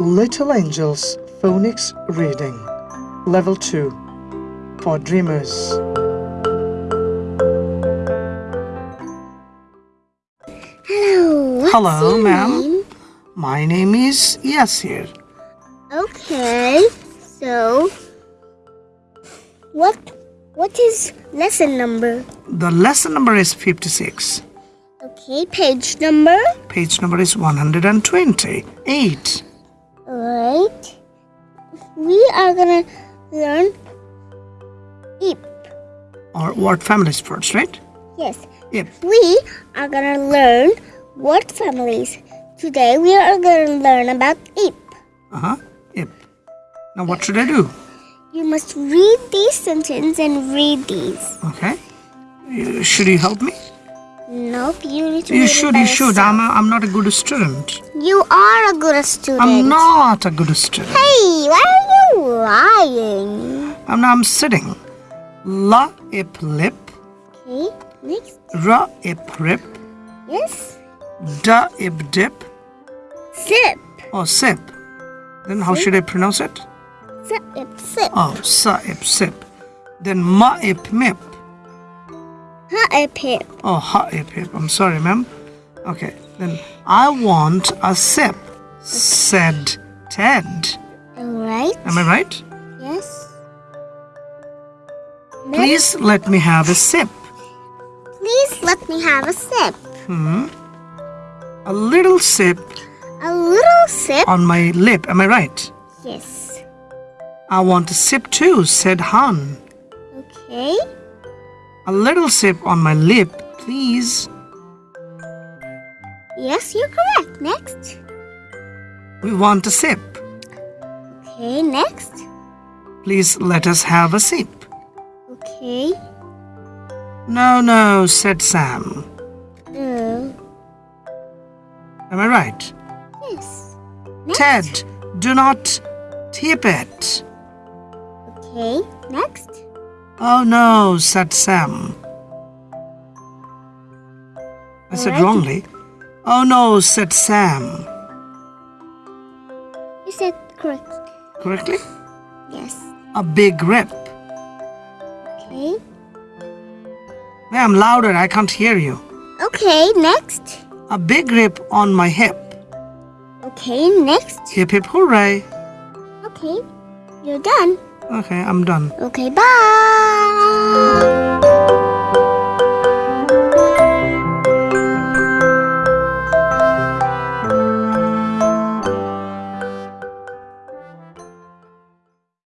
Little Angels Phonics Reading Level 2 for Dreamers. Hello. Hello, ma'am. My name is Yasir. Okay. So, what what is lesson number? The lesson number is 56. Okay, page number. Page number is 128. Alright. We are gonna learn eep. Or word families first, right? Yes. Yep. We are gonna learn word families. Today we are gonna learn about eep. Uh-huh. Yep. Now what should I do? You must read these sentences and read these. Okay. Should you help me? Nope, you need to You should, you should. yourself. I'm, a, I'm not a good student. You are a good student. I'm not a good student. Hey, why are you lying? I'm, I'm sitting. La ip lip, Okay, next. ra ip rip, Yes. da ip dip, Sip. or sip. Then how should I pronounce it? Sip, ip, sip. Oh, sa ip sip. Then ma ip mip. Ha, ip, hip. Oh, ha ip hip. I'm sorry, ma'am. Okay, then I want a sip, said Ted. Alright. Am I right? Yes. Please let me have a sip. Please let me have a sip. Hmm. A little sip A little sip. on my lip. Am I right? Yes. I want a sip too, said Han. Okay. A little sip on my lip, please. Yes, you're correct. Next. We want a sip. Okay, next. Please let us have a sip. Okay. No, no, said Sam. Uh, Am I right? yes. Next. Ted, do not tip it. Okay, next. Oh no, said Sam. I said Alright. wrongly. Oh no, said Sam. You said correct. Correctly? Yes. A big rip. Okay. Ma'am, louder, I can't hear you. Okay, next. A big rip on my hip. Okay, next. Hip hip hooray. Okay, you're done. Okay, I'm done. Okay, bye.